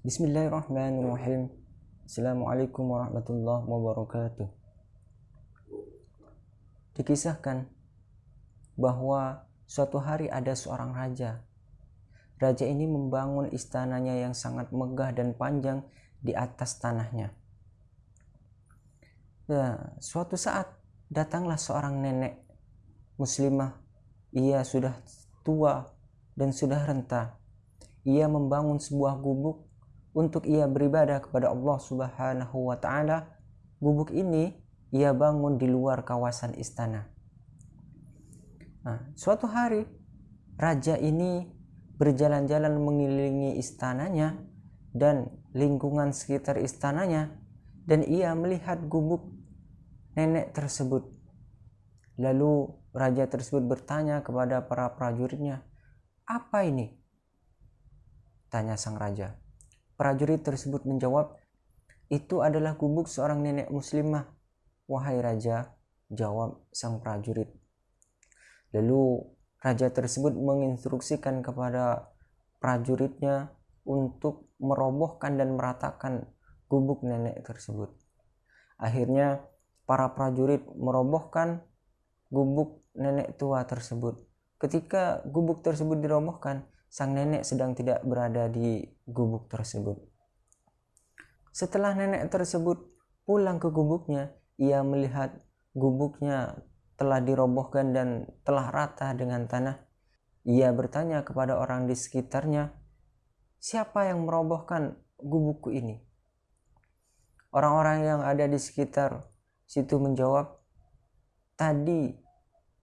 Bismillahirrahmanirrahim. Assalamualaikum warahmatullahi wabarakatuh. Dikisahkan bahwa suatu hari ada seorang raja. Raja ini membangun istananya yang sangat megah dan panjang di atas tanahnya. Nah, suatu saat datanglah seorang nenek muslimah. Ia sudah tua dan sudah renta. Ia membangun sebuah gubuk untuk ia beribadah kepada Allah Subhanahu wa taala. Gubuk ini ia bangun di luar kawasan istana. Nah, suatu hari raja ini berjalan-jalan mengelilingi istananya dan lingkungan sekitar istananya dan ia melihat gubuk nenek tersebut. Lalu raja tersebut bertanya kepada para prajuritnya, "Apa ini?" tanya sang raja. Prajurit tersebut menjawab, "Itu adalah gubuk seorang nenek muslimah." "Wahai raja," jawab sang prajurit. Lalu raja tersebut menginstruksikan kepada prajuritnya untuk merobohkan dan meratakan gubuk nenek tersebut. Akhirnya para prajurit merobohkan gubuk nenek tua tersebut. Ketika gubuk tersebut dirobohkan, sang nenek sedang tidak berada di gubuk tersebut. Setelah nenek tersebut pulang ke gubuknya, ia melihat gubuknya telah dirobohkan dan telah rata dengan tanah. Ia bertanya kepada orang di sekitarnya, "Siapa yang merobohkan gubukku ini?" Orang-orang yang ada di sekitar situ menjawab, "Tadi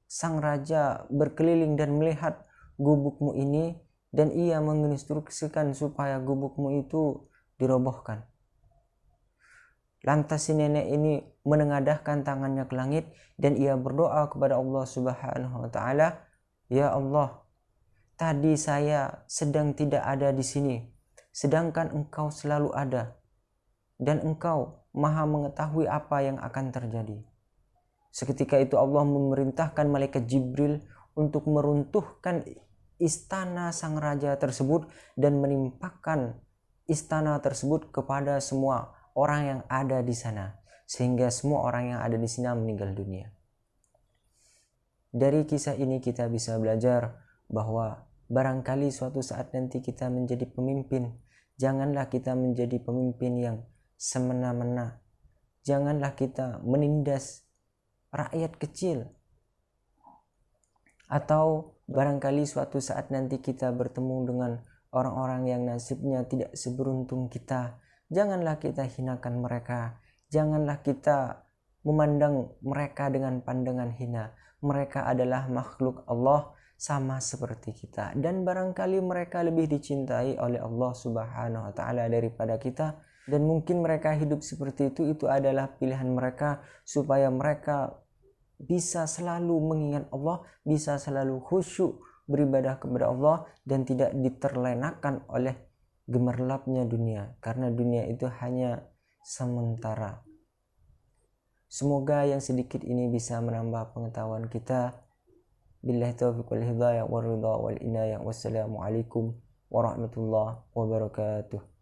sang raja berkeliling dan melihat gubukmu ini dan ia menginstruksikan supaya gubukmu itu dirobohkan. Lantas si nenek ini menengadahkan tangannya ke langit dan ia berdoa kepada Allah Subhanahu wa taala, "Ya Allah, tadi saya sedang tidak ada di sini, sedangkan Engkau selalu ada dan Engkau Maha mengetahui apa yang akan terjadi." Seketika itu Allah memerintahkan malaikat Jibril untuk meruntuhkan istana sang raja tersebut dan menimpakan istana tersebut kepada semua orang yang ada di sana sehingga semua orang yang ada di sana meninggal dunia. Dari kisah ini kita bisa belajar bahwa barangkali suatu saat nanti kita menjadi pemimpin, janganlah kita menjadi pemimpin yang semena-mena. Janganlah kita menindas rakyat kecil atau Barangkali suatu saat nanti kita bertemu dengan orang-orang yang nasibnya tidak seberuntung kita. Janganlah kita hinakan mereka. Janganlah kita memandang mereka dengan pandangan hina. Mereka adalah makhluk Allah sama seperti kita dan barangkali mereka lebih dicintai oleh Allah Subhanahu wa taala daripada kita dan mungkin mereka hidup seperti itu itu adalah pilihan mereka supaya mereka bisa selalu mengingat Allah, bisa selalu khusyuk beribadah kepada Allah dan tidak diterlenakan oleh gemerlapnya dunia karena dunia itu hanya sementara. Semoga yang sedikit ini bisa menambah pengetahuan kita. Billahi taufiq wal hidayah wal ridha wal inayah. Wassalamualaikum warahmatullahi wabarakatuh.